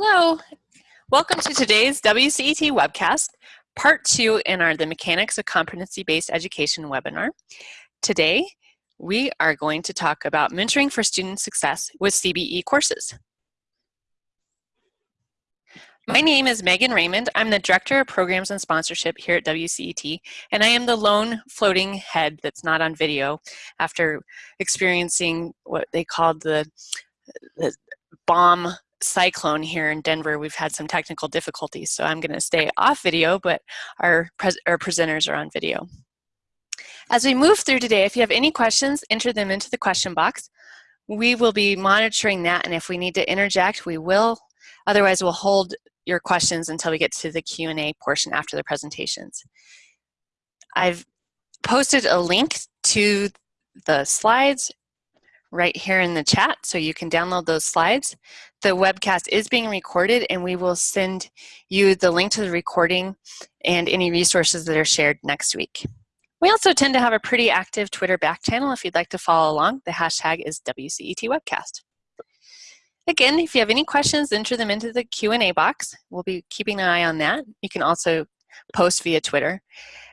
Hello, welcome to today's WCET webcast, part two in our The Mechanics of Competency-Based Education webinar. Today, we are going to talk about mentoring for student success with CBE courses. My name is Megan Raymond. I'm the Director of Programs and Sponsorship here at WCET, and I am the lone floating head that's not on video after experiencing what they called the, the bomb cyclone here in Denver, we've had some technical difficulties, so I'm going to stay off video, but our, our presenters are on video. As we move through today, if you have any questions, enter them into the question box. We will be monitoring that, and if we need to interject, we will. Otherwise, we'll hold your questions until we get to the Q&A portion after the presentations. I've posted a link to the slides right here in the chat so you can download those slides. The webcast is being recorded and we will send you the link to the recording and any resources that are shared next week. We also tend to have a pretty active Twitter back channel if you'd like to follow along. The hashtag is WCET Webcast. Again, if you have any questions, enter them into the Q&A box. We'll be keeping an eye on that. You can also post via Twitter.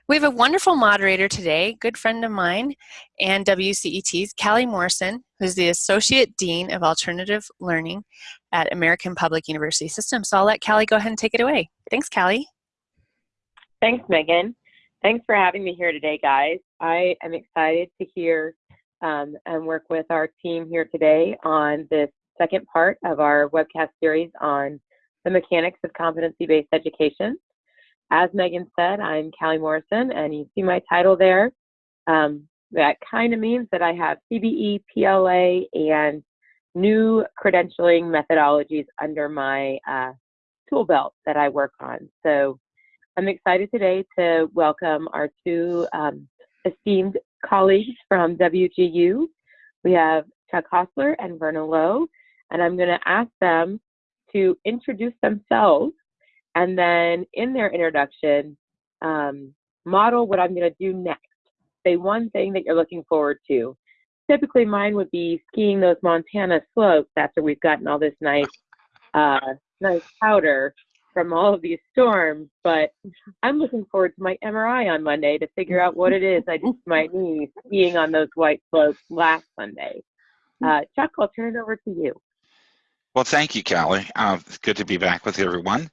We have a wonderful moderator today, good friend of mine and WCET's, Callie Morrison, who's the Associate Dean of Alternative Learning at American Public University System. So I'll let Callie go ahead and take it away. Thanks, Callie. Thanks, Megan. Thanks for having me here today, guys. I am excited to hear um, and work with our team here today on this second part of our webcast series on the mechanics of competency-based education. As Megan said, I'm Callie Morrison, and you see my title there. Um, that kind of means that I have CBE, PLA, and new credentialing methodologies under my uh, tool belt that I work on. So I'm excited today to welcome our two um, esteemed colleagues from WGU. We have Chuck Hostler and Verna Lowe, and I'm going to ask them to introduce themselves and then in their introduction, um, model what I'm going to do next. Say one thing that you're looking forward to. Typically, mine would be skiing those Montana slopes after we've gotten all this nice, uh, nice powder from all of these storms. But I'm looking forward to my MRI on Monday to figure out what it is I to my knee skiing on those white slopes last Sunday. Uh, Chuck, I'll turn it over to you. Well, thank you, Callie. Uh, good to be back with everyone.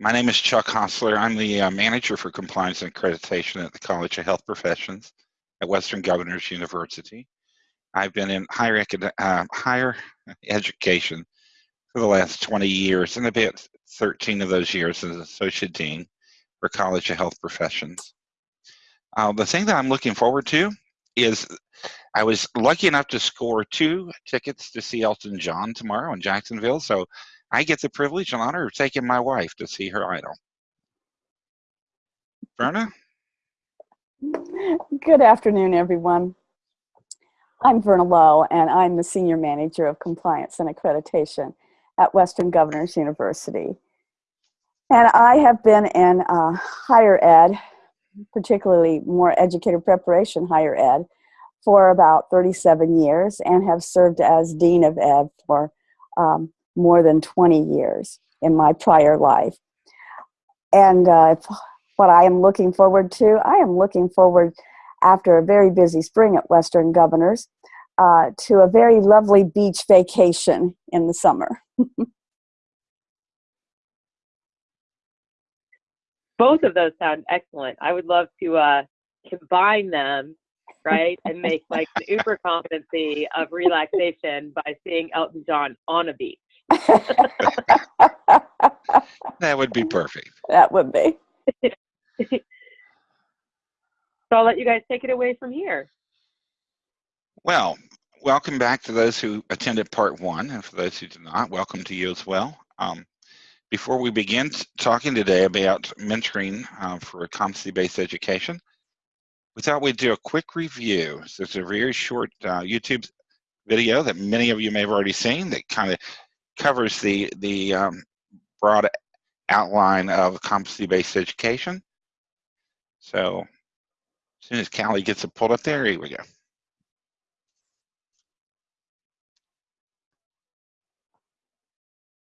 My name is Chuck Hostler. I'm the uh, manager for compliance and accreditation at the College of Health Professions at Western Governors University. I've been in higher, uh, higher education for the last 20 years, and about 13 of those years as associate dean for College of Health Professions. Uh, the thing that I'm looking forward to is I was lucky enough to score two tickets to see Elton John tomorrow in Jacksonville, so I get the privilege and honor of taking my wife to see her idol. Verna? Good afternoon, everyone. I'm Verna Lowe, and I'm the Senior Manager of Compliance and Accreditation at Western Governors University. And I have been in uh, higher ed, particularly more educator preparation higher ed, for about 37 years and have served as Dean of Ed for um, more than 20 years in my prior life. And uh, what I am looking forward to, I am looking forward after a very busy spring at Western Governors uh, to a very lovely beach vacation in the summer. Both of those sound excellent. I would love to uh, combine them, right, and make like an uber competency of relaxation by seeing Elton John on a beach. that would be perfect. That would be. so I'll let you guys take it away from here. Well, welcome back to those who attended part one, and for those who did not, welcome to you as well. Um, before we begin talking today about mentoring uh, for a competency-based education, we thought we'd do a quick review. So it's a very short uh, YouTube video that many of you may have already seen that kind of covers the, the um, broad outline of competency-based education. So as soon as Callie gets it pulled up there, here we go.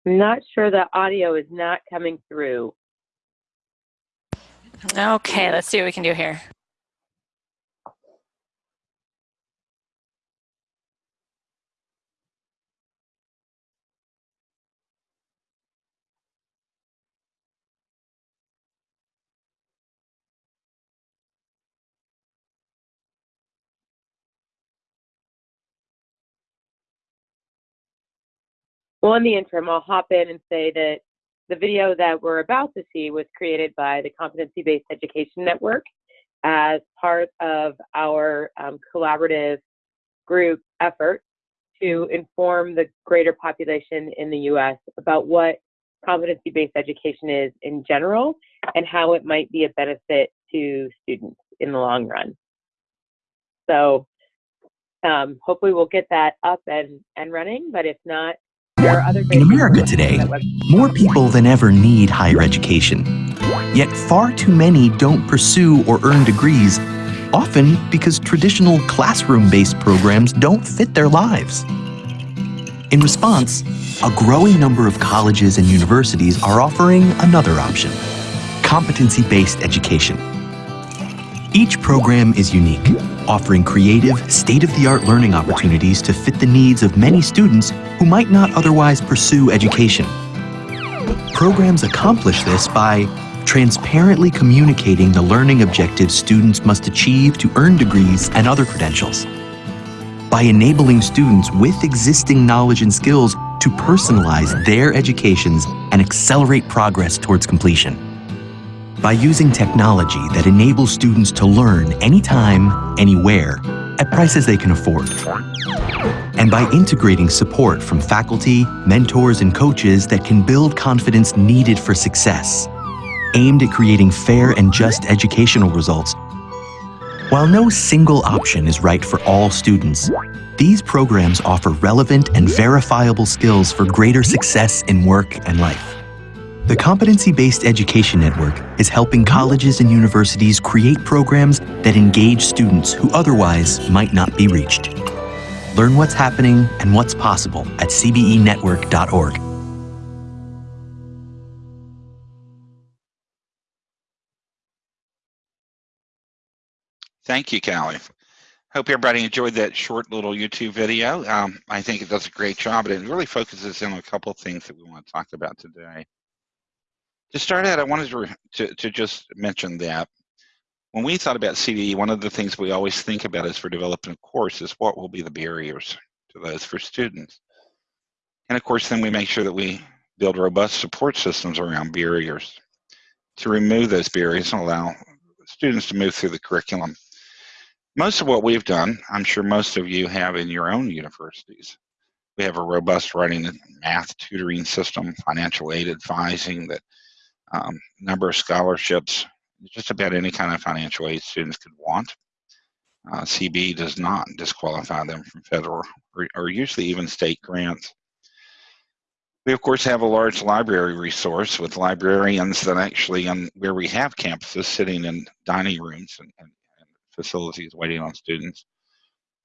I'm not sure the audio is not coming through. Okay, let's see what we can do here. Well, in the interim, I'll hop in and say that the video that we're about to see was created by the Competency-Based Education Network as part of our um, collaborative group effort to inform the greater population in the U.S. about what competency-based education is in general and how it might be a benefit to students in the long run. So um, hopefully we'll get that up and, and running, but if not, In America today, more people than ever need higher education. Yet far too many don't pursue or earn degrees, often because traditional classroom-based programs don't fit their lives. In response, a growing number of colleges and universities are offering another option, competency-based education. Each program is unique, offering creative, state-of-the-art learning opportunities to fit the needs of many students who might not otherwise pursue education. Programs accomplish this by transparently communicating the learning objectives students must achieve to earn degrees and other credentials. By enabling students with existing knowledge and skills to personalize their educations and accelerate progress towards completion by using technology that enables students to learn anytime, anywhere, at prices they can afford. And by integrating support from faculty, mentors, and coaches that can build confidence needed for success, aimed at creating fair and just educational results. While no single option is right for all students, these programs offer relevant and verifiable skills for greater success in work and life. The Competency-Based Education Network is helping colleges and universities create programs that engage students who otherwise might not be reached. Learn what's happening and what's possible at cbenetwork.org. Thank you, Callie. Hope everybody enjoyed that short little YouTube video. Um, I think it does a great job, and it really focuses in on a couple of things that we want to talk about today. To start out, I wanted to, to, to just mention that when we thought about CBE, one of the things we always think about is for developing a course is what will be the barriers to those for students. And of course, then we make sure that we build robust support systems around barriers to remove those barriers and allow students to move through the curriculum. Most of what we've done, I'm sure most of you have in your own universities. We have a robust writing and math tutoring system, financial aid advising, that um, number of scholarships, just about any kind of financial aid students could want. Uh, CB does not disqualify them from federal or, or usually even state grants. We of course have a large library resource with librarians that actually, um, where we have campuses sitting in dining rooms and, and, and facilities waiting on students.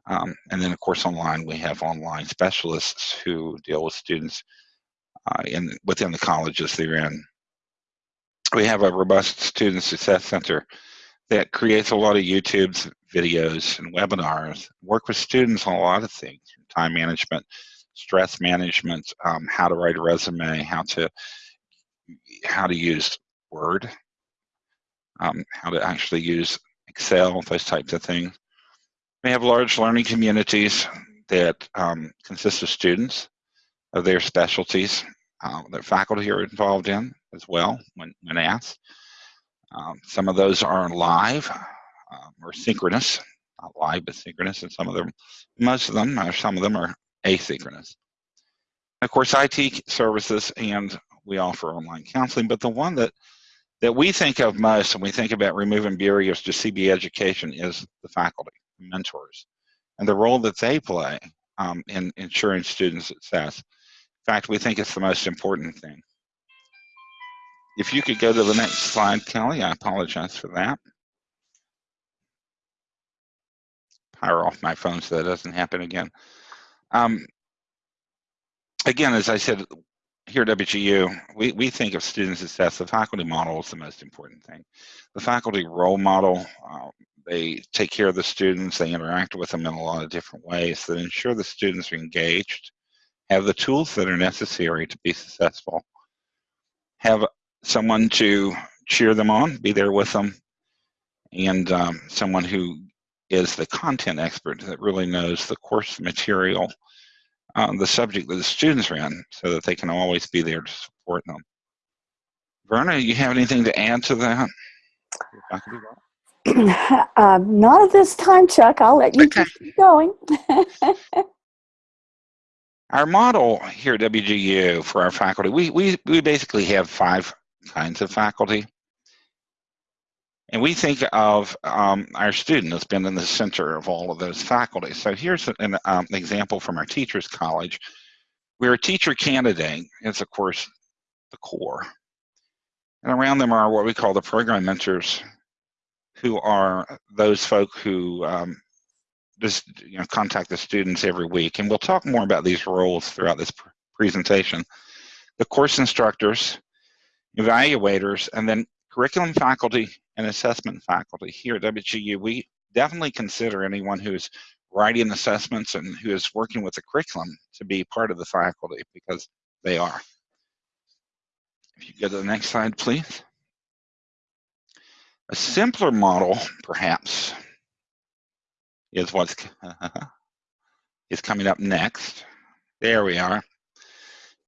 Um, and then of course online we have online specialists who deal with students uh, in within the colleges they're in. We have a robust student success center that creates a lot of YouTube's videos and webinars, work with students on a lot of things, time management, stress management, um, how to write a resume, how to how to use Word, um, how to actually use Excel, those types of things. We have large learning communities that um, consist of students of their specialties uh, that faculty are involved in as well when, when asked. Um, some of those are live um, or synchronous, not live but synchronous, and some of them, most of them, or some of them are asynchronous. Of course, IT services and we offer online counseling, but the one that that we think of most when we think about removing barriers to CB education is the faculty, mentors, and the role that they play um, in ensuring student success. In fact, we think it's the most important thing. If you could go to the next slide, Kelly, I apologize for that. Power off my phone so that doesn't happen again. Um, again, as I said, here at WGU, we, we think of student success, the faculty model is the most important thing. The faculty role model, uh, they take care of the students, they interact with them in a lot of different ways that ensure the students are engaged, have the tools that are necessary to be successful, have someone to cheer them on, be there with them, and um, someone who is the content expert that really knows the course material, um, the subject that the students are in, so that they can always be there to support them. Verna, you have anything to add to that? um, not at this time, Chuck. I'll let you Okay. keep going. Our model here at WGU for our faculty, we, we, we basically have five kinds of faculty. And we think of um, our student as being in the center of all of those faculty. So here's an um, example from our Teachers College, where a teacher candidate is, of course, the core. And around them are what we call the program mentors, who are those folk who um, just you know contact the students every week. And we'll talk more about these roles throughout this pr presentation. The course instructors, evaluators, and then curriculum faculty and assessment faculty. Here at WGU, we definitely consider anyone who's writing assessments and who is working with the curriculum to be part of the faculty because they are. If you go to the next slide, please. A simpler model, perhaps, is what's is coming up next. There we are.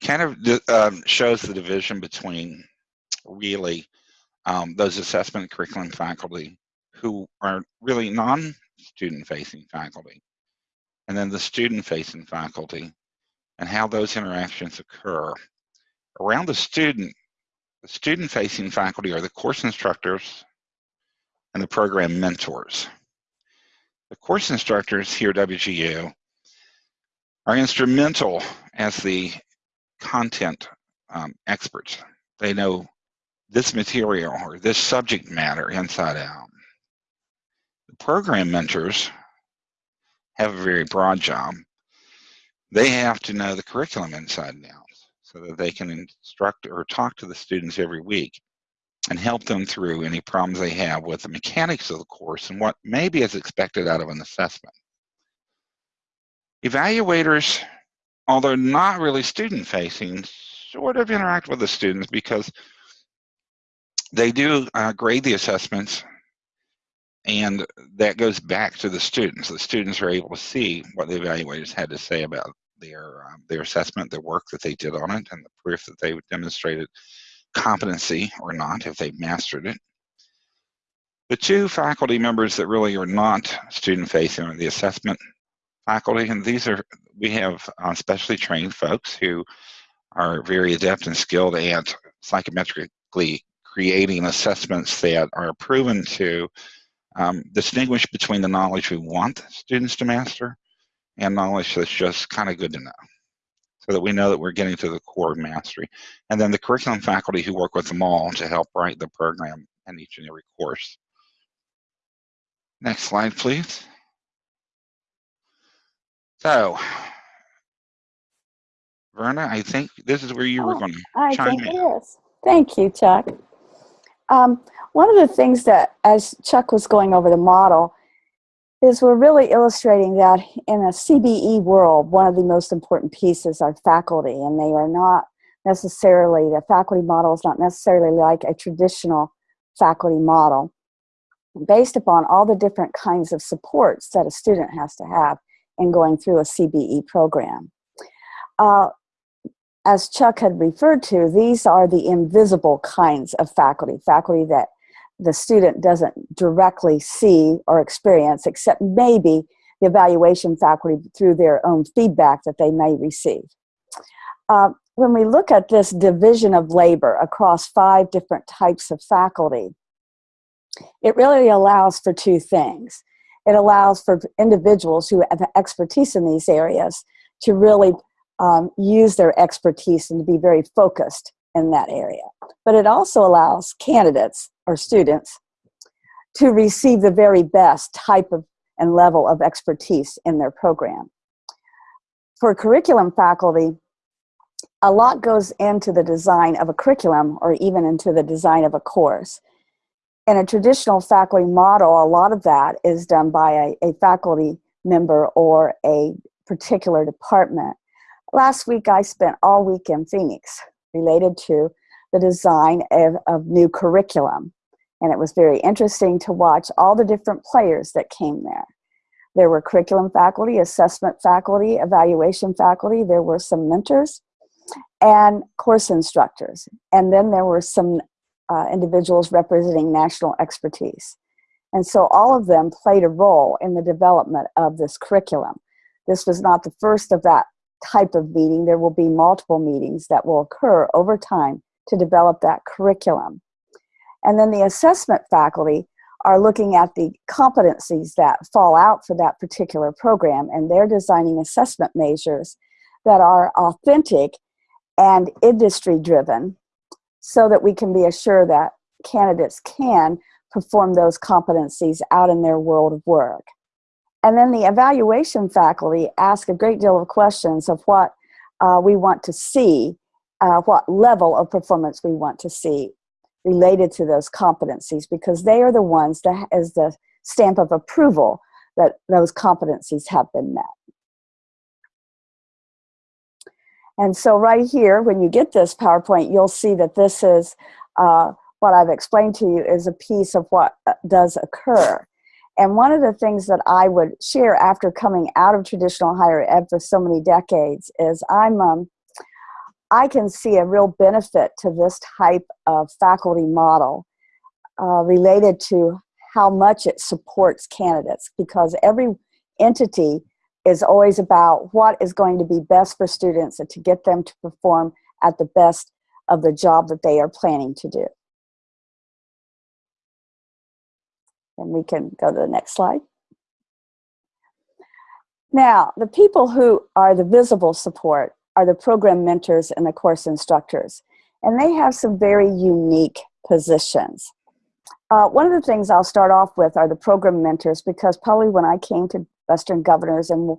Kind of um, shows the division between really um, those assessment curriculum faculty who are really non-student facing faculty, and then the student facing faculty and how those interactions occur. Around the student, the student facing faculty are the course instructors and the program mentors. The course instructors here at WGU are instrumental as the content um, experts. They know this material or this subject matter inside out. The program mentors have a very broad job. They have to know the curriculum inside and out so that they can instruct or talk to the students every week and help them through any problems they have with the mechanics of the course and what maybe is expected out of an assessment. Evaluators, although not really student facing, sort of interact with the students because they do uh, grade the assessments and that goes back to the students. The students are able to see what the evaluators had to say about their um, their assessment, the work that they did on it, and the proof that they demonstrated competency or not if they've mastered it. The two faculty members that really are not student facing are the assessment faculty, and these are, we have uh, specially trained folks who are very adept and skilled at psychometrically creating assessments that are proven to um, distinguish between the knowledge we want students to master and knowledge that's just kind of good to know so that we know that we're getting to the core of mastery. And then the curriculum faculty who work with them all to help write the program in each and every course. Next slide, please. So, Verna, I think this is where you were Oh, going to I chime think in. it is. Thank you, Chuck. Um, one of the things that, as Chuck was going over the model, is we're really illustrating that in a CBE world, one of the most important pieces are faculty, and they are not necessarily, the faculty model is not necessarily like a traditional faculty model, based upon all the different kinds of supports that a student has to have in going through a CBE program. Uh, as Chuck had referred to, these are the invisible kinds of faculty, faculty that the student doesn't directly see or experience, except maybe the evaluation faculty through their own feedback that they may receive. Uh, when we look at this division of labor across five different types of faculty, it really allows for two things. It allows for individuals who have expertise in these areas to really um, use their expertise and to be very focused in that area. But it also allows candidates or students to receive the very best type of and level of expertise in their program. For curriculum faculty, a lot goes into the design of a curriculum or even into the design of a course. In a traditional faculty model, a lot of that is done by a, a faculty member or a particular department. Last week, I spent all week in Phoenix related to the design of, of new curriculum. And it was very interesting to watch all the different players that came there. There were curriculum faculty, assessment faculty, evaluation faculty, there were some mentors, and course instructors. And then there were some uh, individuals representing national expertise. And so all of them played a role in the development of this curriculum. This was not the first of that type of meeting. There will be multiple meetings that will occur over time to develop that curriculum. And then the assessment faculty are looking at the competencies that fall out for that particular program and they're designing assessment measures that are authentic and industry driven so that we can be assured that candidates can perform those competencies out in their world of work. And then the evaluation faculty ask a great deal of questions of what uh, we want to see, uh, what level of performance we want to see related to those competencies because they are the ones that is the stamp of approval that those competencies have been met. And so right here, when you get this PowerPoint, you'll see that this is uh, what I've explained to you is a piece of what uh, does occur. And one of the things that I would share after coming out of traditional higher ed for so many decades is I'm, um, I can see a real benefit to this type of faculty model uh, related to how much it supports candidates because every entity is always about what is going to be best for students and to get them to perform at the best of the job that they are planning to do. And we can go to the next slide. Now, the people who are the visible support are the program mentors and the course instructors. And they have some very unique positions. Uh, one of the things I'll start off with are the program mentors because probably when I came to Western Governors and,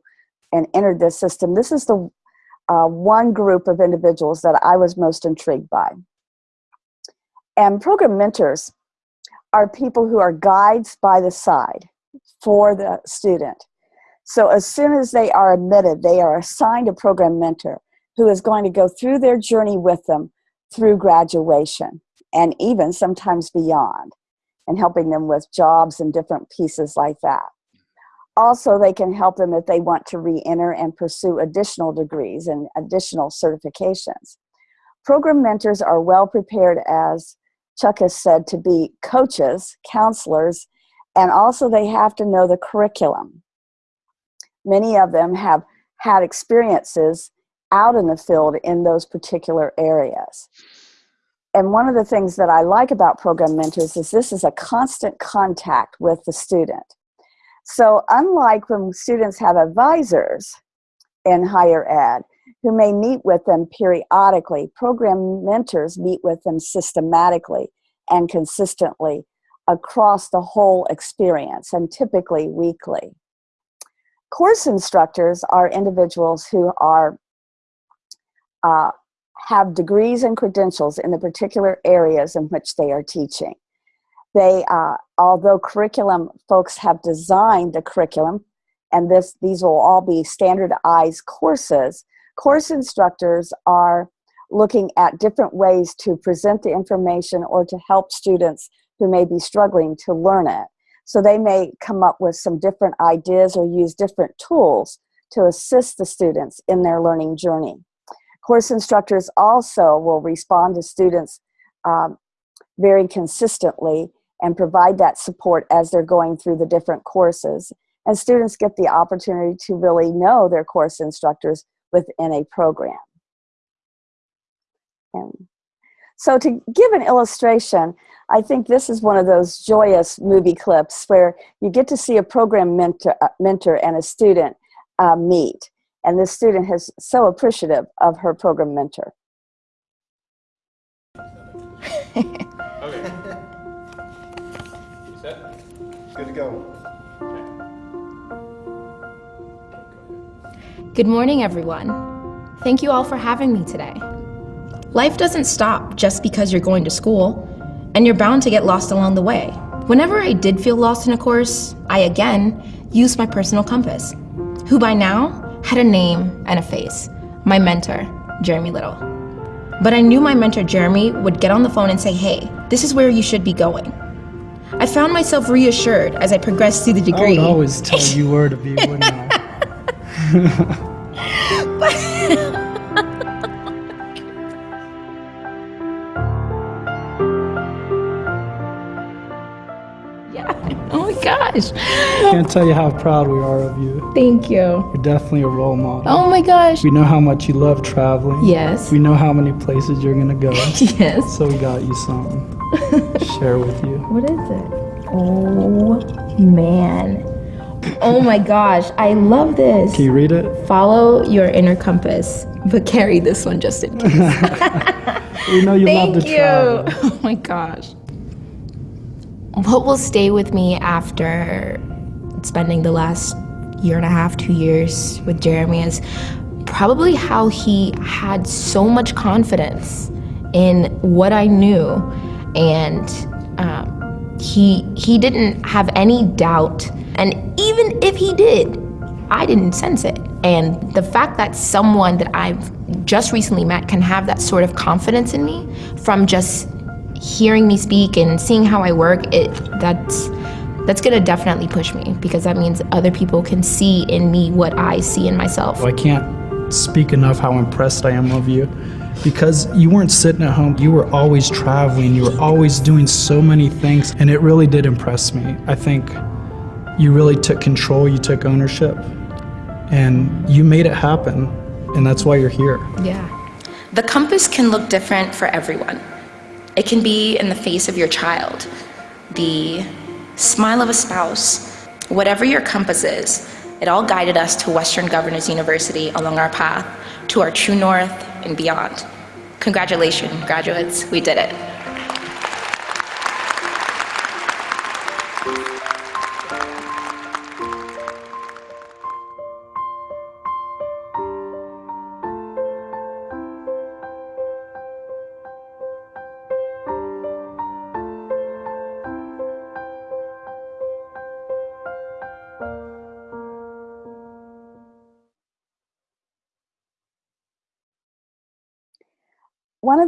and entered this system, this is the uh, one group of individuals that I was most intrigued by. And program mentors are people who are guides by the side for the student. So as soon as they are admitted, they are assigned a program mentor who is going to go through their journey with them through graduation and even sometimes beyond and helping them with jobs and different pieces like that. Also, they can help them if they want to re-enter and pursue additional degrees and additional certifications. Program mentors are well prepared, as Chuck has said, to be coaches, counselors, and also they have to know the curriculum. Many of them have had experiences out in the field in those particular areas. And one of the things that I like about program mentors is this is a constant contact with the student. So unlike when students have advisors in higher ed who may meet with them periodically, program mentors meet with them systematically and consistently across the whole experience and typically weekly. Course instructors are individuals who are uh, have degrees and credentials in the particular areas in which they are teaching. They, uh, although curriculum folks have designed the curriculum, and this these will all be standardized courses, course instructors are looking at different ways to present the information or to help students who may be struggling to learn it. So they may come up with some different ideas or use different tools to assist the students in their learning journey. Course instructors also will respond to students um, very consistently and provide that support as they're going through the different courses. And students get the opportunity to really know their course instructors within a program. And so to give an illustration, I think this is one of those joyous movie clips where you get to see a program mentor, uh, mentor and a student uh, meet. And this student is so appreciative of her program mentor. okay. set? Good to go. Good morning, everyone. Thank you all for having me today. Life doesn't stop just because you're going to school, and you're bound to get lost along the way. Whenever I did feel lost in a course, I again used my personal compass, who by now had a name and a face my mentor, Jeremy Little. But I knew my mentor, Jeremy, would get on the phone and say, hey, this is where you should be going. I found myself reassured as I progressed through the I degree. would always tell you where to be, I? yeah. Oh my gosh. I can't tell you how proud we are of you. Thank you. You're definitely a role model. Oh my gosh. We know how much you love traveling. Yes. We know how many places you're gonna go. Yes. So we got you something to share with you. What is it? Oh man. Oh my gosh, I love this. Can you read it? Follow your inner compass, but carry this one just in case. We know you Thank love to you. travel. Oh my gosh. What will stay with me after spending the last year and a half, two years with Jeremy is probably how he had so much confidence in what I knew, and he he didn't have any doubt. And even if he did, I didn't sense it. And the fact that someone that I've just recently met can have that sort of confidence in me from just hearing me speak and seeing how I work, it that's that's gonna definitely push me because that means other people can see in me what I see in myself. I can't speak enough how impressed I am of you because you weren't sitting at home. You were always traveling. You were always doing so many things, and it really did impress me. I think you really took control, you took ownership, and you made it happen, and that's why you're here. Yeah. The compass can look different for everyone. It can be in the face of your child, the smile of a spouse, whatever your compass is. It all guided us to Western Governors University along our path to our true north and beyond. Congratulations, graduates, we did it.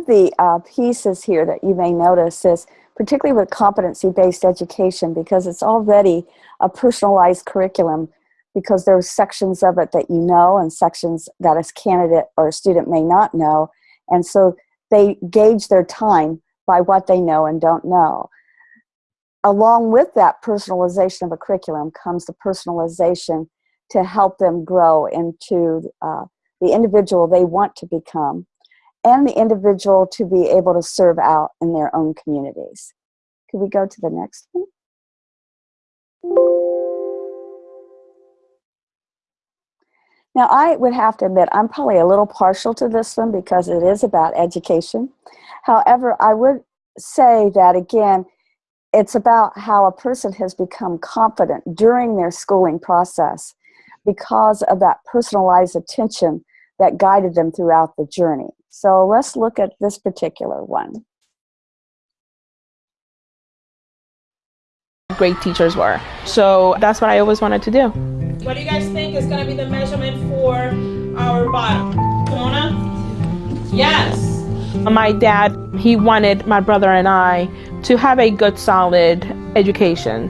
The uh, pieces here that you may notice is particularly with competency-based education because it's already a personalized curriculum because there's sections of it that you know and sections that a candidate or a student may not know. And so they gauge their time by what they know and don't know. Along with that personalization of a curriculum comes the personalization to help them grow into uh, the individual they want to become and the individual to be able to serve out in their own communities. Could we go to the next one? Now, I would have to admit, I'm probably a little partial to this one because it is about education. However, I would say that again, it's about how a person has become confident during their schooling process because of that personalized attention that guided them throughout the journey. So let's look at this particular one. Great teachers were. So that's what I always wanted to do. What do you guys think is gonna be the measurement for our bottom? Mona? Yes. My dad, he wanted my brother and I to have a good, solid education.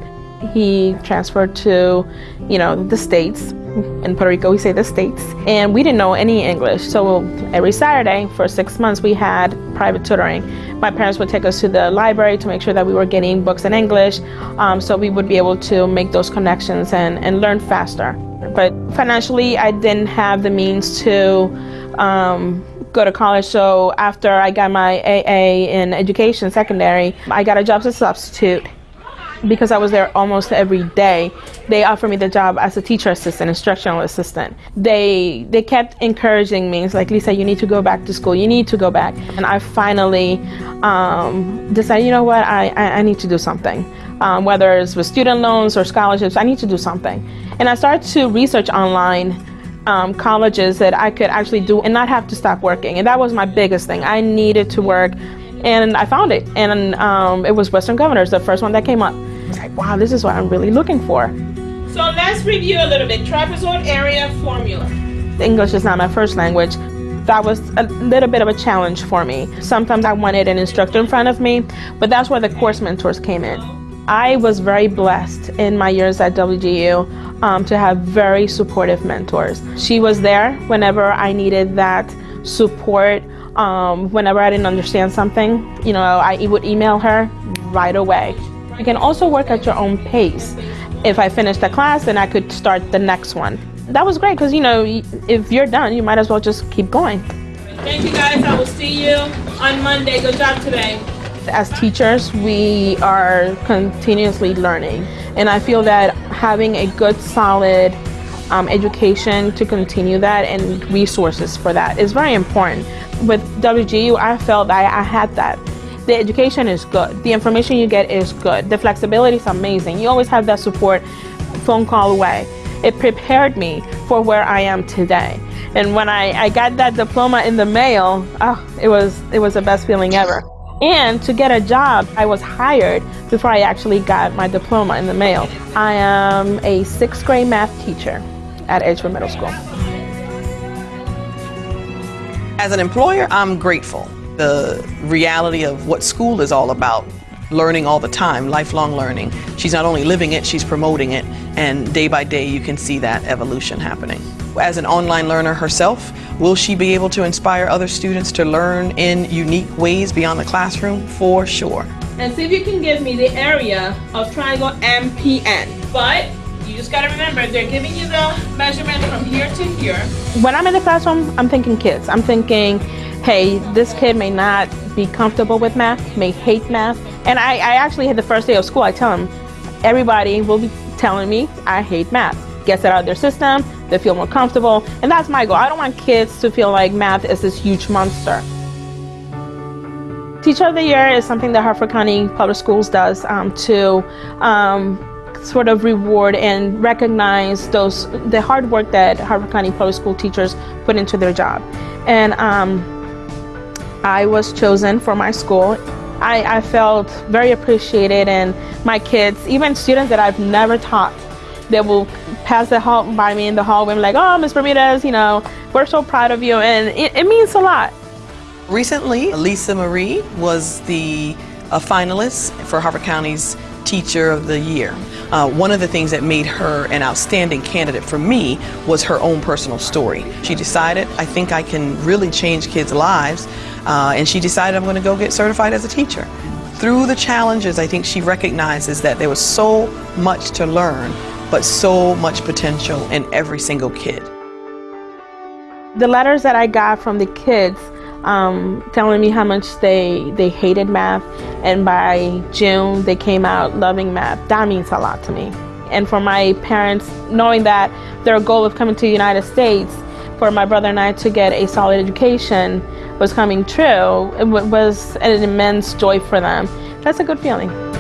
He transferred to, you know, the States. In Puerto Rico, we say the States. And we didn't know any English. So every Saturday for six months, we had private tutoring. My parents would take us to the library to make sure that we were getting books in English um, so we would be able to make those connections and, and learn faster. But financially, I didn't have the means to um, go to college. So after I got my AA in education, secondary, I got a job as a substitute because I was there almost every day, they offered me the job as a teacher assistant, instructional assistant. They they kept encouraging me. It's like, Lisa, you need to go back to school. You need to go back. And I finally um, decided, you know what, I, I, I need to do something. Um, whether it's with student loans or scholarships, I need to do something. And I started to research online um, colleges that I could actually do and not have to stop working. And that was my biggest thing. I needed to work and I found it. And um, it was Western Governors, the first one that came up. I was like, wow, this is what I'm really looking for. So let's review a little bit. Trapezoid area formula. English is not my first language. That was a little bit of a challenge for me. Sometimes I wanted an instructor in front of me, but that's where the course mentors came in. I was very blessed in my years at WGU um, to have very supportive mentors. She was there whenever I needed that support. Um, whenever I didn't understand something, you know, I would email her right away. You can also work at your own pace. If I finished a class, then I could start the next one. That was great because, you know, if you're done, you might as well just keep going. Thank you guys. I will see you on Monday. Good job today. As teachers, we are continuously learning. And I feel that having a good, solid um, education to continue that and resources for that is very important. With WGU, I felt I, I had that. The education is good. The information you get is good. The flexibility is amazing. You always have that support phone call away. It prepared me for where I am today. And when I, I got that diploma in the mail, oh, it was it was the best feeling ever. And to get a job, I was hired before I actually got my diploma in the mail. I am a sixth grade math teacher at Edgewood Middle School. As an employer, I'm grateful. The reality of what school is all about, learning all the time, lifelong learning. She's not only living it, she's promoting it, and day by day you can see that evolution happening. As an online learner herself, will she be able to inspire other students to learn in unique ways beyond the classroom? For sure. And see if you can give me the area of triangle MPN. But you just gotta remember, they're giving you the measurement from here to here. When I'm in the classroom, I'm thinking kids. I'm thinking, hey, this kid may not be comfortable with math, may hate math. And I, I actually had the first day of school, I tell them, everybody will be telling me I hate math. Gets it out of their system, they feel more comfortable, and that's my goal. I don't want kids to feel like math is this huge monster. Teacher of the Year is something that Harford County Public Schools does um, to um, sort of reward and recognize those the hard work that Harford County Public School teachers put into their job. And um, I was chosen for my school. I, I felt very appreciated and my kids, even students that I've never taught, they will pass the hall by me in the hallway and like, oh, Ms. Bermudez, you know, we're so proud of you. And it, it means a lot. Recently, Lisa Marie was the a finalist for Harford County's Teacher of the Year. Uh, one of the things that made her an outstanding candidate for me was her own personal story. She decided, I think I can really change kids' lives, uh, and she decided I'm going to go get certified as a teacher. Through the challenges, I think she recognizes that there was so much to learn, but so much potential in every single kid. The letters that I got from the kids um, telling me how much they they hated math, and by June they came out loving math. That means a lot to me. And for my parents, knowing that their goal of coming to the United States for my brother and I to get a solid education was coming true, it was an immense joy for them. That's a good feeling.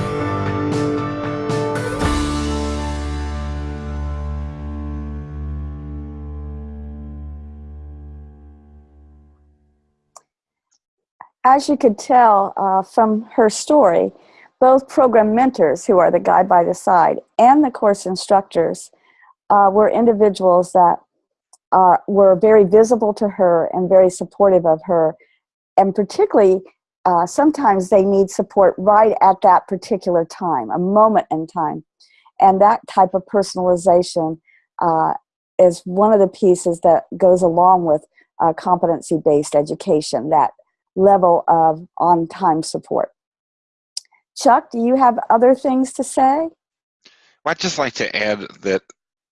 As you could tell uh, from her story, both program mentors, who are the guide by the side, and the course instructors uh, were individuals that uh, were very visible to her and very supportive of her. And particularly, uh, sometimes they need support right at that particular time, a moment in time. And that type of personalization uh, is one of the pieces that goes along with uh, competency-based education, that level of on-time support. Chuck, do you have other things to say? Well, I'd just like to add that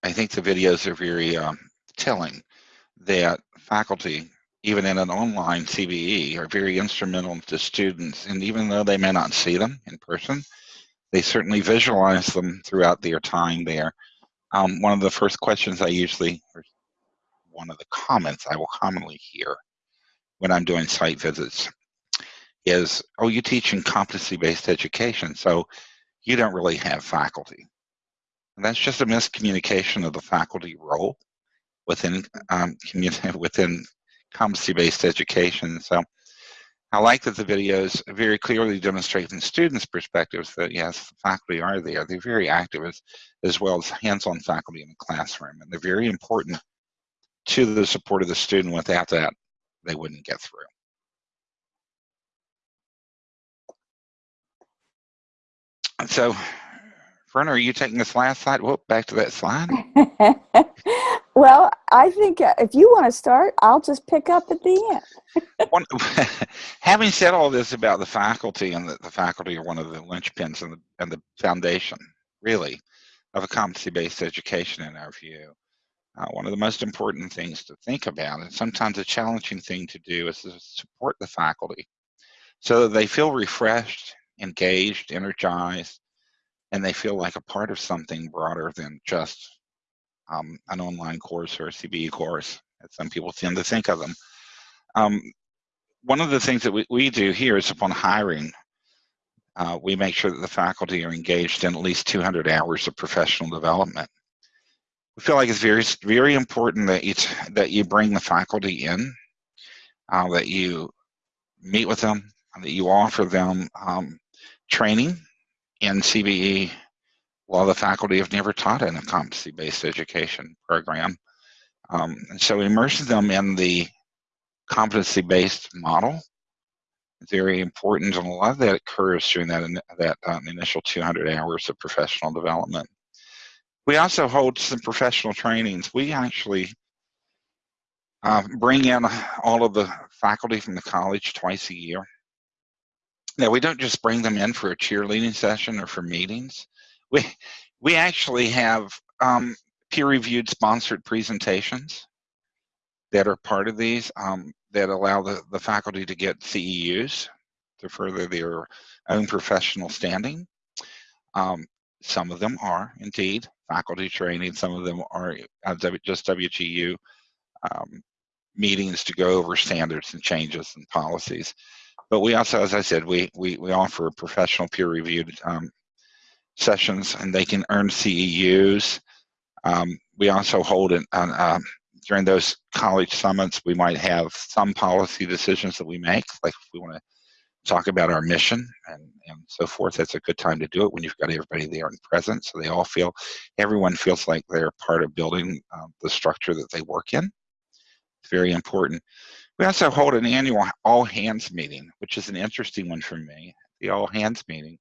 I think the videos are very um, telling that faculty, even in an online CBE, are very instrumental to students. And even though they may not see them in person, they certainly visualize them throughout their time there. Um, one of the first questions I usually, or one of the comments I will commonly hear when I'm doing site visits is, oh, you teach in competency-based education, so you don't really have faculty. And that's just a miscommunication of the faculty role. within um, within competency-based education. So I like that the videos very clearly demonstrate from students' perspectives that yes, faculty are there. They're very active as, as well as hands-on faculty in the classroom, and they're very important to the support of the student. Without that, they wouldn't get through. And so, Verna, are you taking this last slide? Whoop, back to that slide. well, I think uh, if you want to start, I'll just pick up at the end. one, having said all this about the faculty and that the faculty are one of the linchpins and the, and the foundation, really, of a competency-based education in our view, uh, one of the most important things to think about, and sometimes a challenging thing to do, is to support the faculty so that they feel refreshed, engaged, energized, and they feel like a part of something broader than just um, an online course or a CBE course, as some people tend to think of them. Um, one of the things that we, we do here is upon hiring, uh, we make sure that the faculty are engaged in at least 200 hours of professional development. We feel like it's very, very important that you, that you bring the faculty in, uh, that you meet with them, that you offer them um, training in CBE, while the faculty have never taught in a competency-based education program. Um, and so immersing them in the competency-based model very important, and a lot of that occurs during that, that um, initial 200 hours of professional development. We also hold some professional trainings. We actually uh, bring in all of the faculty from the college twice a year now we don't just bring them in for a cheerleading session or for meetings. We we actually have um, peer-reviewed sponsored presentations that are part of these um, that allow the, the faculty to get CEUs to further their own professional standing. Um, some of them are indeed faculty training. Some of them are uh, just WGU um, meetings to go over standards and changes and policies. But we also, as I said, we, we, we offer professional peer-reviewed um, sessions and they can earn CEUs. Um, we also hold it on, um, during those college summits, we might have some policy decisions that we make, like if we want to talk about our mission and, and so forth. That's a good time to do it when you've got everybody there and present, so they all feel, everyone feels like they're part of building um, the structure that they work in. It's very important. We also hold an annual all hands meeting, which is an interesting one for me. The all hands meeting,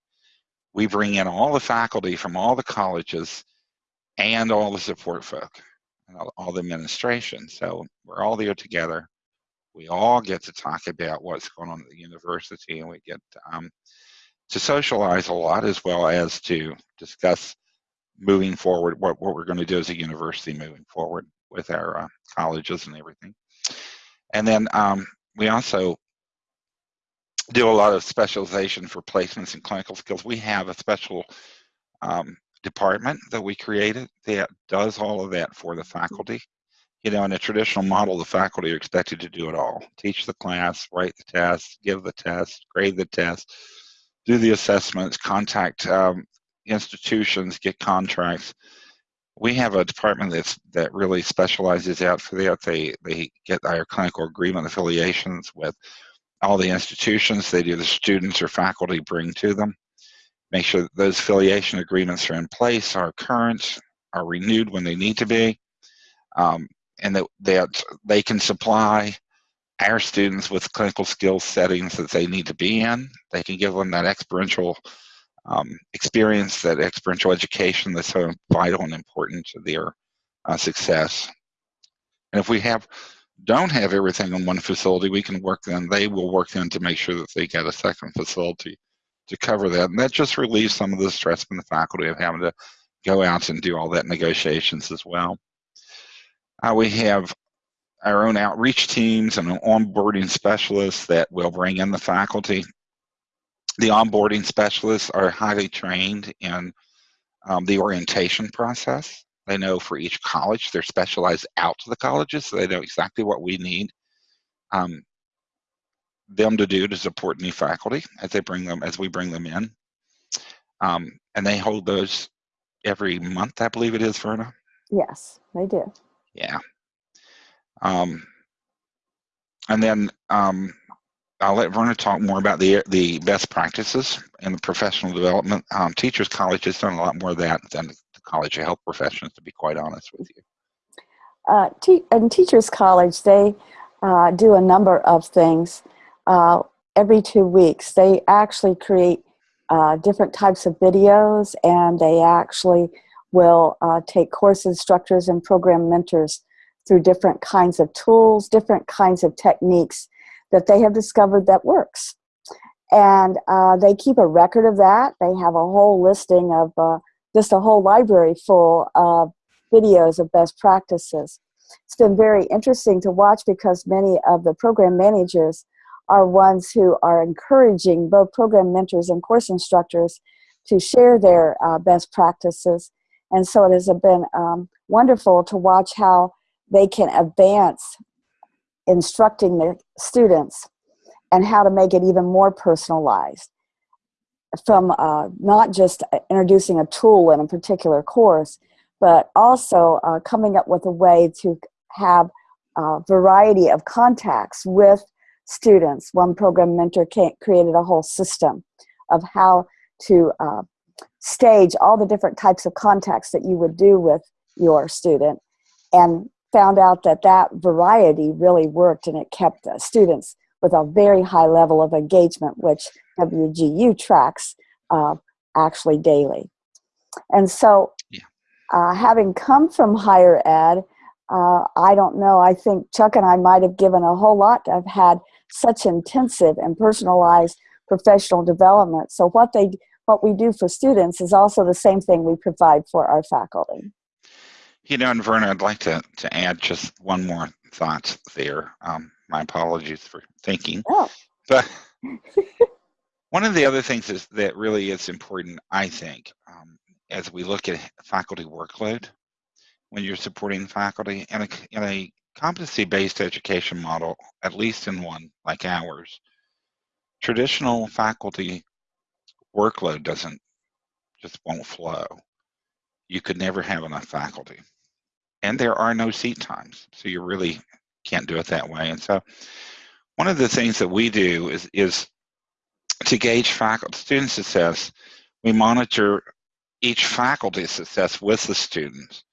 we bring in all the faculty from all the colleges and all the support folk and all, all the administration. So we're all there together. We all get to talk about what's going on at the university and we get um, to socialize a lot as well as to discuss moving forward what, what we're going to do as a university moving forward with our uh, colleges and everything. And then um, we also do a lot of specialization for placements and clinical skills. We have a special um, department that we created that does all of that for the faculty. You know, in a traditional model, the faculty are expected to do it all. Teach the class, write the test, give the test, grade the test, do the assessments, contact um, institutions, get contracts we have a department that's that really specializes out for that. They they get our clinical agreement affiliations with all the institutions. They do the students or faculty bring to them. Make sure that those affiliation agreements are in place, are current, are renewed when they need to be, um, and that that they can supply our students with clinical skill settings that they need to be in. They can give them that experiential um, experience, that experiential education that's so vital and important to their uh, success. And if we have don't have everything in one facility, we can work then, they will work then to make sure that they get a second facility to cover that. And that just relieves some of the stress from the faculty of having to go out and do all that negotiations as well. Uh, we have our own outreach teams and onboarding specialists that will bring in the faculty the onboarding specialists are highly trained in um, the orientation process. They know for each college, they're specialized out to the colleges, so they know exactly what we need um, them to do to support new faculty as they bring them, as we bring them in. Um, and they hold those every month, I believe it is, Verna. Yes, they do. Yeah. Um, and then um, I'll let Verna talk more about the the best practices in the professional development. Um, Teachers College has done a lot more of that than the College of Health Professions, to be quite honest with you. Uh, te- in Teachers College, they uh, do a number of things. Uh, every two weeks, they actually create uh, different types of videos and they actually will uh, take course instructors and program mentors through different kinds of tools, different kinds of techniques that they have discovered that works. And uh, they keep a record of that. They have a whole listing of uh, just a whole library full of videos of best practices. It's been very interesting to watch because many of the program managers are ones who are encouraging both program mentors and course instructors to share their uh, best practices. And so it has been um, wonderful to watch how they can advance instructing their students and how to make it even more personalized from uh, not just introducing a tool in a particular course, but also uh, coming up with a way to have a variety of contacts with students. One program mentor created a whole system of how to uh, stage all the different types of contacts that you would do with your student and found out that that variety really worked and it kept uh, students with a very high level of engagement, which WGU tracks uh, actually daily. And so, yeah. uh, having come from higher ed, uh, I don't know, I think Chuck and I might have given a whole lot to have had such intensive and personalized professional development. So what they what we do for students is also the same thing we provide for our faculty. You know, and Verna, I'd like to, to add just one more thought there. Um, my apologies for thinking. Oh. But one of the other things is that really is important, I think, um, as we look at faculty workload, when you're supporting faculty in a, in a competency-based education model, at least in one like ours, traditional faculty workload doesn't, just won't flow. You could never have enough faculty and there are no seat times. So you really can't do it that way. And so one of the things that we do is, is to gauge faculty student success, we monitor each faculty's success with the students.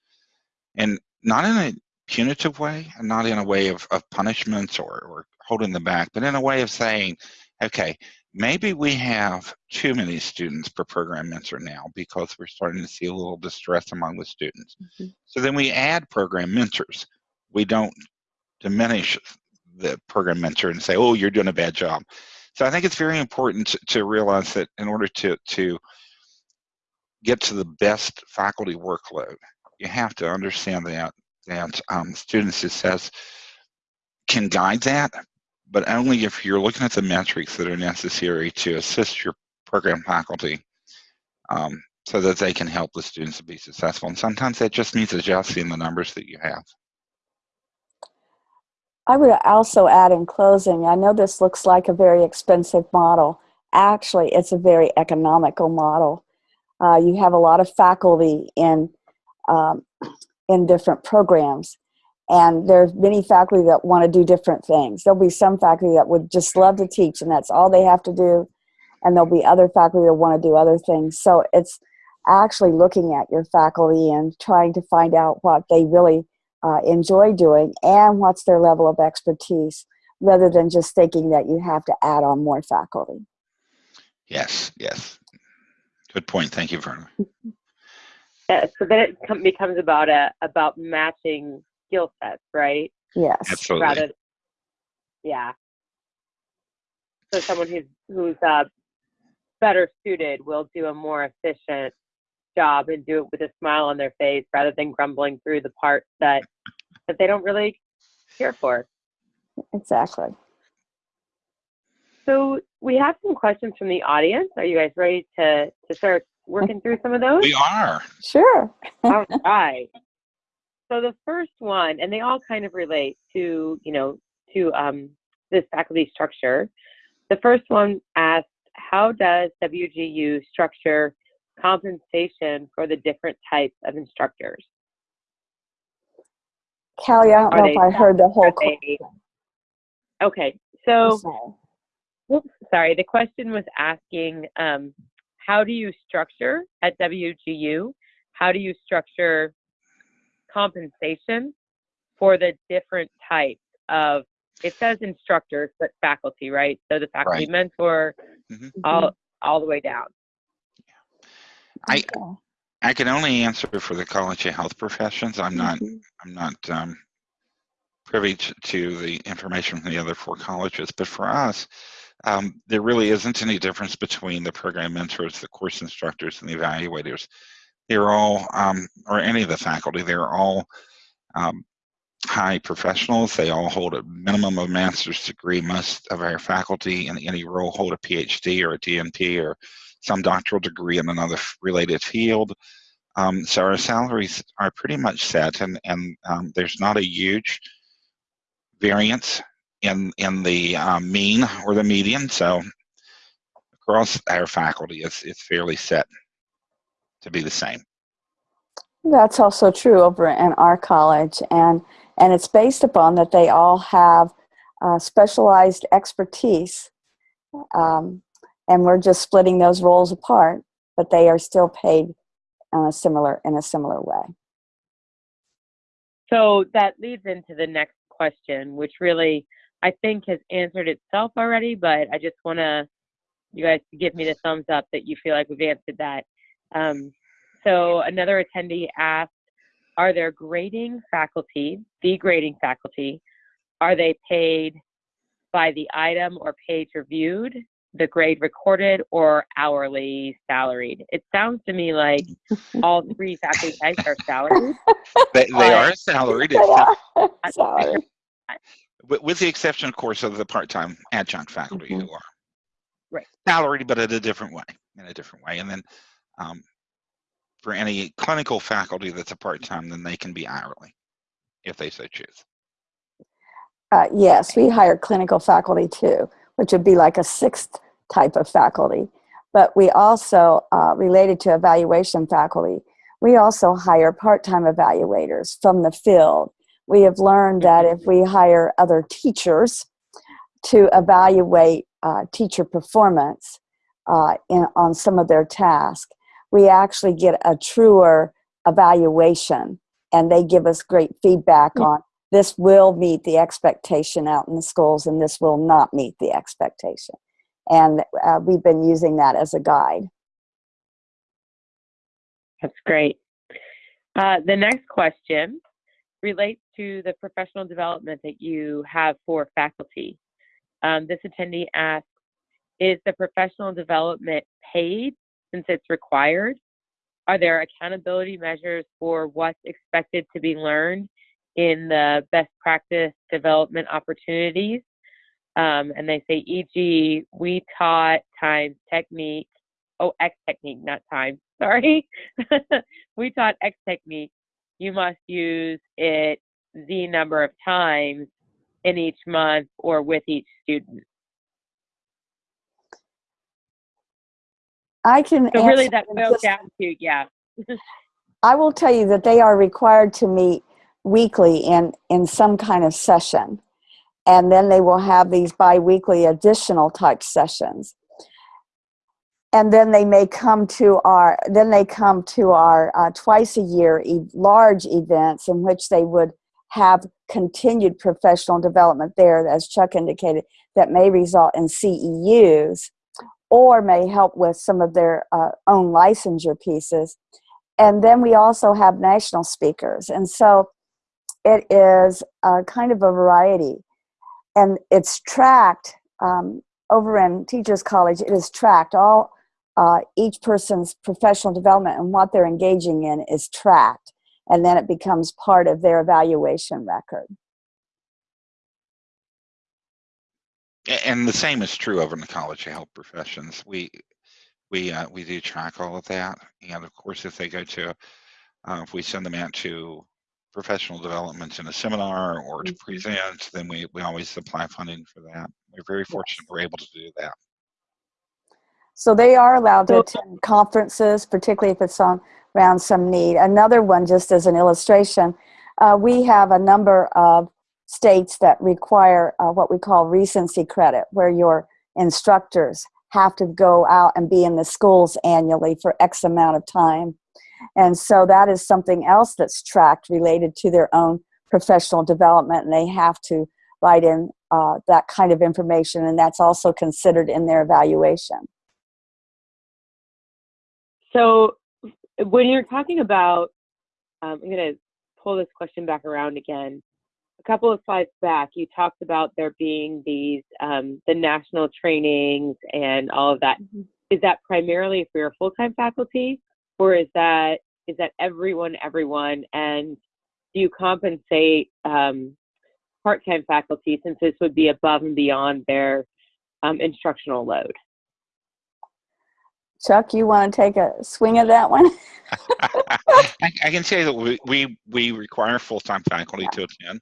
And not in a punitive way, and not in a way of, of punishments or, or holding them back, but in a way of saying, okay, maybe we have too many students per program mentor now because we're starting to see a little distress among the students. Mm -hmm. So then we add program mentors. We don't diminish the program mentor and say, oh, you're doing a bad job. So I think it's very important to, to realize that in order to, to get to the best faculty workload, you have to understand that, that um, student success can guide that, but only if you're looking at the metrics that are necessary to assist your program faculty um, so that they can help the students to be successful. And sometimes that just means adjusting the numbers that you have. I would also add in closing, I know this looks like a very expensive model. Actually, it's a very economical model. Uh, you have a lot of faculty in, um, in different programs. And there's many faculty that want to do different things. There'll be some faculty that would just love to teach and that's all they have to do. And there'll be other faculty that want to do other things. So it's actually looking at your faculty and trying to find out what they really uh, enjoy doing and what's their level of expertise rather than just thinking that you have to add on more faculty. Yes, yes. Good point. Thank you, Verna. Yeah, so then it becomes about a about matching skill sets, right? Yes. Absolutely. Rather, yeah. So someone who's who's uh, better suited will do a more efficient job and do it with a smile on their face rather than grumbling through the parts that that they don't really care for. Exactly. So we have some questions from the audience. Are you guys ready to to start working through some of those? We are. Sure. all right. So the first one, and they all kind of relate to, you know, to um, this faculty structure. The first one asked, how does WGU structure compensation for the different types of instructors? Callie, I don't know if I heard the whole they- Okay, so question. Oops, sorry. The question was asking, um, how do you structure at WGU? How do you structure compensation for the different types of? It says instructors, but faculty, right? So the faculty Right. mentor, Mhm. all all the way down. i i can only answer for the College of Health Professions. I'm not Mhm. I'm not um, privy to, to the information from the other four colleges, but for us, um, there really isn't any difference between the program mentors, the course instructors, and the evaluators. They're all, um, or any of the faculty, they're all um, high professionals. They all hold a minimum of master's degree. Most of our faculty in any role hold a PhD or a DNP or some doctoral degree in another related field. Um, so our salaries are pretty much set, and and um, there's not a huge variance in in the um, mean or the median. So across our faculty, it's it's fairly set to be the same. That's also true over in our college, and and it's based upon that they all have uh, specialized expertise, um, and we're just splitting those roles apart, but they are still paid in a similar in a similar way. So that leads into the next question, which really I think has answered itself already, but I just want to you guys give me the thumbs up that you feel like we've answered that. Um, so another attendee asked, are there grading faculty, the grading faculty, are they paid by the item or page reviewed, the grade recorded, or hourly salaried? It sounds to me like all three faculty types are salaried. They, they But- are salaried, They except, are. Sorry. with, with the exception, of course, of the part-time adjunct faculty Mhm. who are Right. salaried, but in a different way, in a different way. And then um, for any clinical faculty that's a part-time, then they can be hourly if they so choose. Uh, yes, we hire clinical faculty too, which would be like a sixth type of faculty. But we also, uh, related to evaluation faculty, we also hire part-time evaluators from the field. We have learned that if we hire other teachers to evaluate uh, teacher performance uh, in, on some of their tasks, we actually get a truer evaluation and they give us great feedback Yeah. on this will meet the expectation out in the schools and this will not meet the expectation. And uh, we've been using that as a guide. That's great. Uh, the next question relates to the professional development that you have for faculty. Um, this attendee asks, is the professional development paid since it's required? Are there accountability measures for what's expected to be learned in the best practice development opportunities? Um, and they say, e.g., we taught times technique, oh, X technique, not time, sorry. we taught X technique. You must use it the number of times in each month or with each student. I can So really that boils down to, yeah. I will tell you that they are required to meet weekly in, in some kind of session. And then they will have these bi-weekly additional type sessions. And then they may come to our, then they come to our uh, twice a year e- large events in which they would have continued professional development there, as Chuck indicated, that may result in CEUs or may help with some of their uh, own licensure pieces. And then we also have national speakers. And so it is uh, kind of a variety. And it's tracked um, over in teachers college it is tracked. All uh, each person's professional development and what they're engaging in is tracked. And then it becomes part of their evaluation record And the same is true over in the College of Health Professions. We we uh, we do track all of that, and of course, if they go to, uh, if we send them out to professional development in a seminar or to Mhm. present, then we we always supply funding for that. We're very fortunate we're able to do that. So they are allowed to attend conferences, particularly if it's on around some need. Another one, just as an illustration, uh, we have a number of states that require uh, what we call recency credit, where your instructors have to go out and be in the schools annually for X amount of time. And so that is something else that's tracked related to their own professional development, and they have to write in uh, that kind of information, and that's also considered in their evaluation. So when you're talking about, um, I'm going to pull this question back around again. A couple of slides back, you talked about there being these um, the national trainings and all of that. Is that primarily for your full-time faculty, or is that is that everyone, everyone? And do you compensate um, part-time faculty since this would be above and beyond their um, instructional load? Chuck, you want to take a swing at that one? I, I can say that we, we, we require full-time faculty to attend.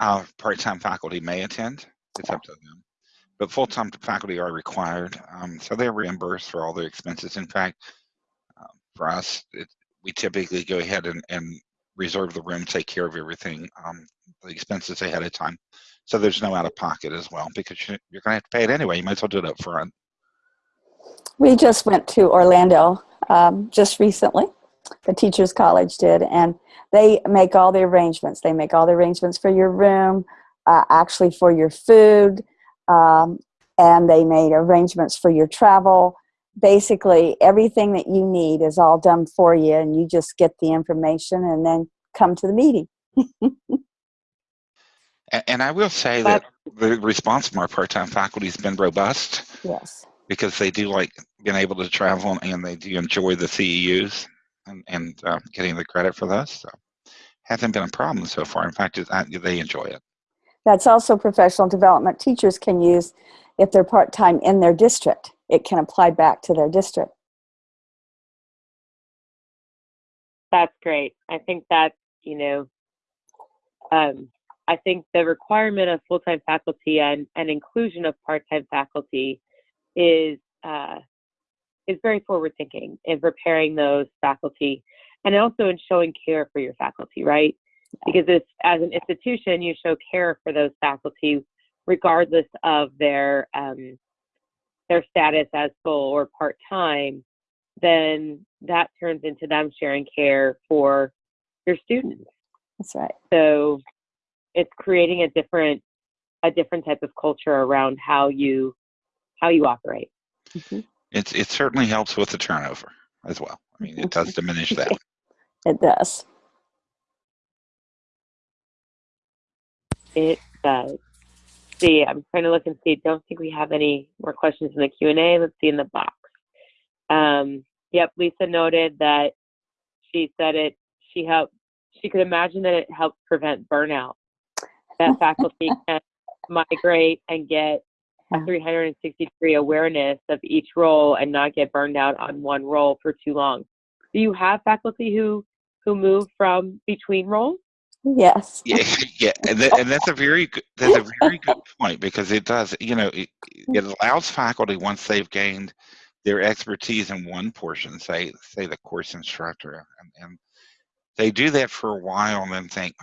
Uh, part-time faculty may attend. It's up to them. But full-time faculty are required. Um, so they're reimbursed for all their expenses. In fact, uh, for us, it, we typically go ahead and, and reserve the room, take care of everything, um, the expenses ahead of time. So there's no out of pocket as well because you, you're going to have to pay it anyway. You might as well do it up front. We just went to Orlando um, just recently. The Teachers College did, and they make all the arrangements. They make all the arrangements for your room, uh, actually for your food, um, and they made arrangements for your travel. Basically, everything that you need is all done for you, and you just get the information and then come to the meeting. And, and I will say that the response from our part-time faculty has been robust Yes. because they do like being able to travel and they do enjoy the CEUs and, and uh, getting the credit for those. So hasn't been a problem so far. In fact, it, they enjoy it. That's also professional development teachers can use if they're part-time in their district. It can apply back to their district. That's great. I think that, you know, um, I think the requirement of full-time faculty and, and inclusion of part-time faculty is uh, is very forward-thinking in preparing those faculty and also in showing care for your faculty, right? Because it's, as an institution, you show care for those faculty regardless of their um, their status as full or part-time, then that turns into them sharing care for your students. That's right. So it's creating a different a different type of culture around how you how you operate. Mhm. It's, it certainly helps with the turnover as well. I mean, it does diminish that. It does. It does. See, I'm trying to look and see. Don't think we have any more questions in the Q and A. Let's see in the box. Um, yep, Lisa noted that she said it. She helped. She could imagine that it helped prevent burnout. That faculty can migrate and get a 360 degree awareness of each role and not get burned out on one role for too long. Do you have faculty who who move from between roles? Yes. Yeah, yeah, and, that, and that's a very good, that's a very good point because it does, you know, it, it allows faculty once they've gained their expertise in one portion, say say the course instructor, and, and they do that for a while and then think,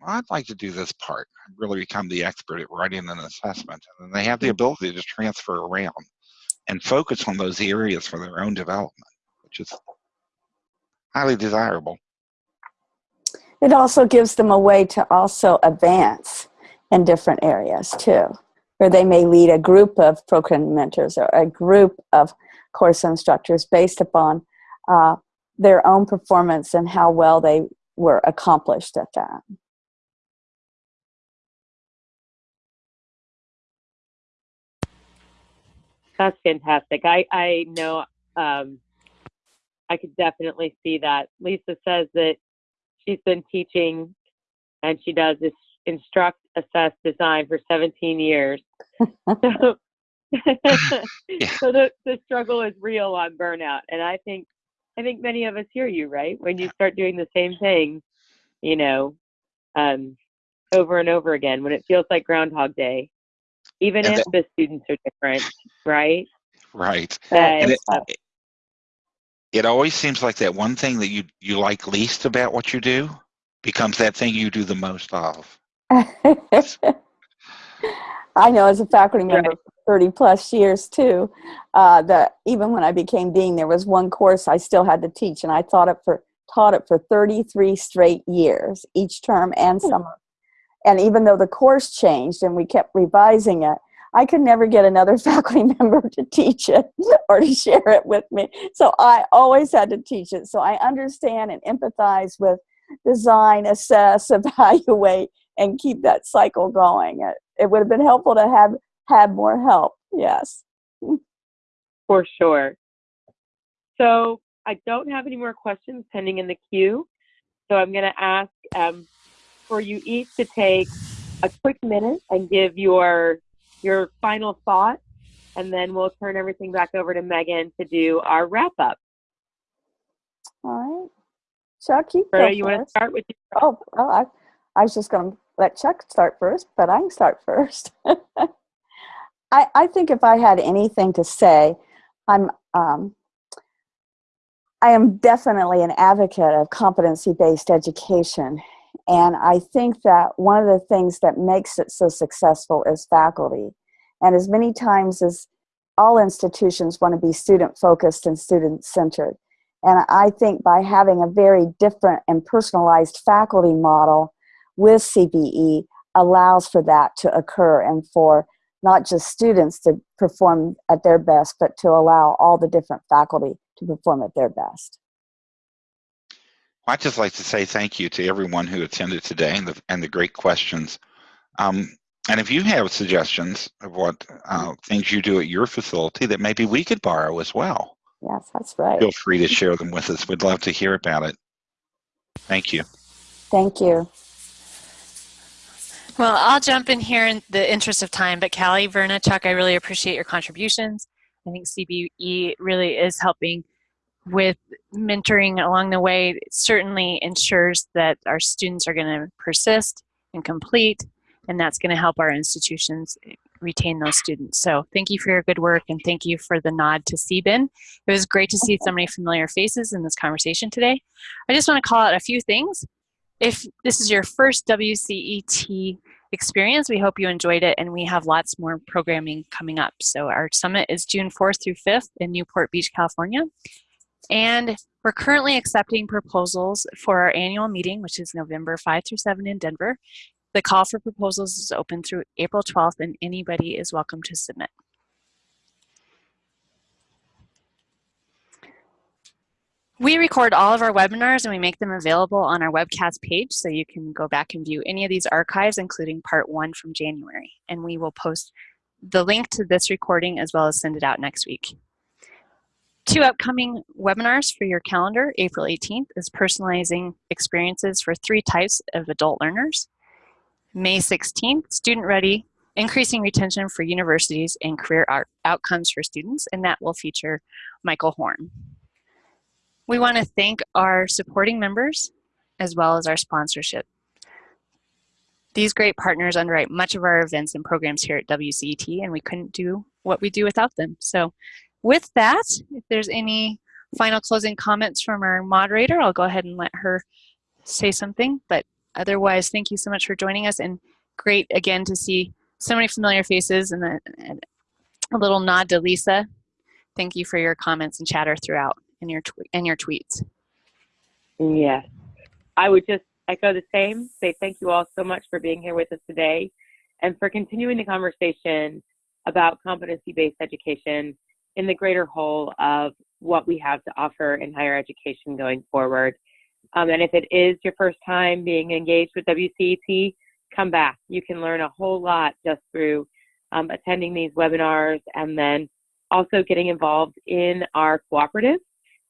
well, I'd like to do this part, really become the expert at writing an assessment, and then they have the ability to transfer around and focus on those areas for their own development, which is highly desirable. It also gives them a way to also advance in different areas too, where they may lead a group of program mentors or a group of course instructors based upon uh, their own performance and how well they were accomplished at that. That's fantastic. I I know um, I could definitely see that. Lisa says that she's been teaching and she does this instruct, assess, design for 17 years. so so the, the struggle is real on burnout. And I think I think many of us hear you, right? When you start doing the same thing, you know, um, over and over again, when it feels like Groundhog Day, even And if the students are different, right? Right. That- And it, it always seems like that one thing that you you like least about what you do becomes that thing you do the most of. I know as a faculty member for 30 plus years too, uh, that even when I became dean, there was one course I still had to teach and I taught it for, taught it for 33 straight years, each term and summer. And even though the course changed and we kept revising it, I could never get another faculty member to teach it or to share it with me. So I always had to teach it. So I understand and empathize with design, assess, evaluate, and keep that cycle going. It, it would have been helpful to have had more help. Yes. For sure. So I don't have any more questions pending in the queue. So I'm going to ask um, for you each to take a quick minute and give your your final thought, and then we'll turn everything back over to Megan to do our wrap up. All right. Chuck, you Berta, go you want to start with Your- Oh, well, I, I was just going to let Chuck start first, but I can start first. I, I think if I had anything to say, I'm, um, I am definitely an advocate of competency-based education. And I think that one of the things that makes it so successful is faculty. And as many times as all institutions want to be student-focused and student-centered. And I think by having a very different and personalized faculty model with CBE allows for that to occur and for not just students to perform at their best, but to allow all the different faculty to perform at their best. I'd just like to say thank you to everyone who attended today and the, and the great questions. Um, and if you have suggestions of what uh, things you do at your facility that maybe we could borrow as well, Yes, that's right. feel free to share them with us. We'd love to hear about it. Thank you. Thank you. Well, I'll jump in here in the interest of time, but Callie, Verna, Chuck, I really appreciate your contributions. I think CBE really is helping with mentoring along the way. Certainly ensures that our students are going to persist and complete, and that's going to help our institutions retain those students. So thank you for your good work, and thank you for the nod to C-BEN. It was great to see so many familiar faces in this conversation today. I just want to call out a few things. If this is your first WCET experience, we hope you enjoyed it and we have lots more programming coming up. So our summit is June 4th through 5th in Newport Beach, California. And we're currently accepting proposals for our annual meeting, which is November 5 through 7 in Denver. The call for proposals is open through April 12th and anybody is welcome to submit. We record all of our webinars and we make them available on our webcast page so you can go back and view any of these archives, including part one from January. And we will post the link to this recording as well as send it out next week. Two upcoming webinars for your calendar. April 18th is personalizing experiences for three types of adult learners. May 16th, student ready, increasing retention for universities and career outcomes for students, and that will feature Michael Horn. We want to thank our supporting members as well as our sponsorship. These great partners underwrite much of our events and programs here at WCET, and we couldn't do what we do without them. So with that, if there's any final closing comments from our moderator, I'll go ahead and let her say something. But otherwise, thank you so much for joining us, and great again to see so many familiar faces and a, and a little nod to Lisa. Thank you for your comments and chatter throughout and your and your tweets. Yes. I would just echo the same, say thank you all so much for being here with us today and for continuing the conversation about competency-based education in the greater whole of what we have to offer in higher education going forward. Um, and if it is your first time being engaged with WCET, come back. You can learn a whole lot just through um, attending these webinars and then also getting involved in our cooperative.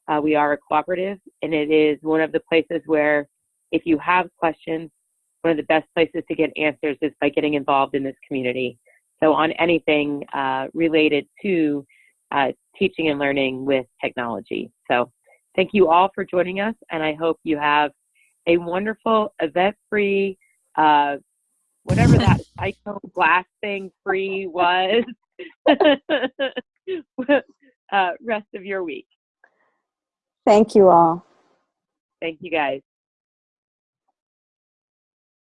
Uh, we are a cooperative, and it is one of the places where if you have questions, one of the best places to get answers is by getting involved in this community. So on anything uh, related to uh, teaching and learning with technology. So thank you all for joining us, and I hope you have a wonderful event-free, uh, whatever that psycho glass thing free was, uh, rest of your week. Thank you all. Thank you guys.